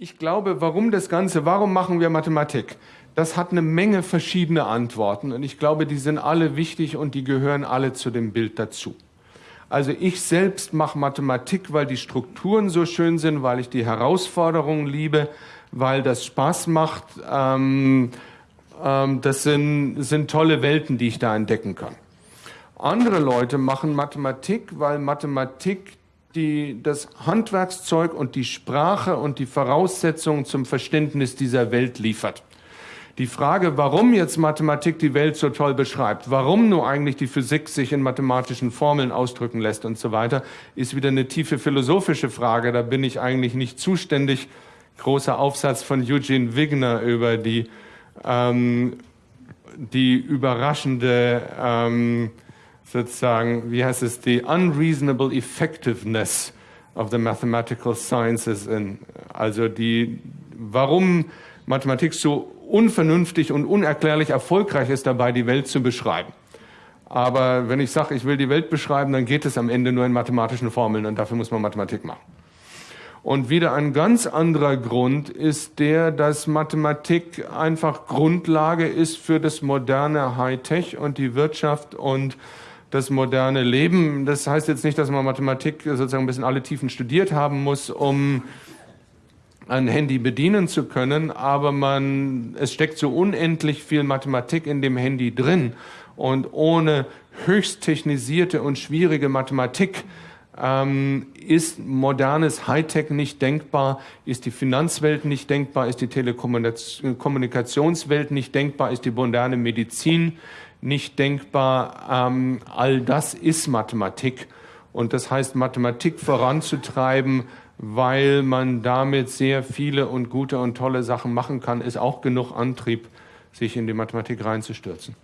Ich glaube, warum das Ganze, warum machen wir Mathematik? Das hat eine Menge verschiedene Antworten und ich glaube, die sind alle wichtig und die gehören alle zu dem Bild dazu. Also ich selbst mache Mathematik, weil die Strukturen so schön sind, weil ich die Herausforderungen liebe, weil das Spaß macht. Ähm, ähm, das sind, sind tolle Welten, die ich da entdecken kann. Andere Leute machen Mathematik, weil Mathematik die, das Handwerkszeug und die Sprache und die Voraussetzungen zum Verständnis dieser Welt liefert. Die Frage, warum jetzt Mathematik die Welt so toll beschreibt, warum nur eigentlich die Physik sich in mathematischen Formeln ausdrücken lässt und so weiter, ist wieder eine tiefe philosophische Frage. Da bin ich eigentlich nicht zuständig. Großer Aufsatz von Eugene Wigner über die, ähm, die überraschende ähm, sozusagen, wie heißt es, die unreasonable effectiveness of the mathematical sciences, in, also die, warum Mathematik so unvernünftig und unerklärlich erfolgreich ist dabei, die Welt zu beschreiben. Aber wenn ich sage, ich will die Welt beschreiben, dann geht es am Ende nur in mathematischen Formeln und dafür muss man Mathematik machen. Und wieder ein ganz anderer Grund ist der, dass Mathematik einfach Grundlage ist für das moderne Hightech und die Wirtschaft und das moderne Leben. Das heißt jetzt nicht, dass man Mathematik sozusagen ein bisschen alle Tiefen studiert haben muss, um ein Handy bedienen zu können, aber man, es steckt so unendlich viel Mathematik in dem Handy drin und ohne höchst technisierte und schwierige Mathematik ähm, ist modernes Hightech nicht denkbar, ist die Finanzwelt nicht denkbar, ist die Telekommunikationswelt nicht denkbar, ist die moderne Medizin nicht denkbar. Ähm, all das ist Mathematik. Und das heißt, Mathematik voranzutreiben, weil man damit sehr viele und gute und tolle Sachen machen kann, ist auch genug Antrieb, sich in die Mathematik reinzustürzen.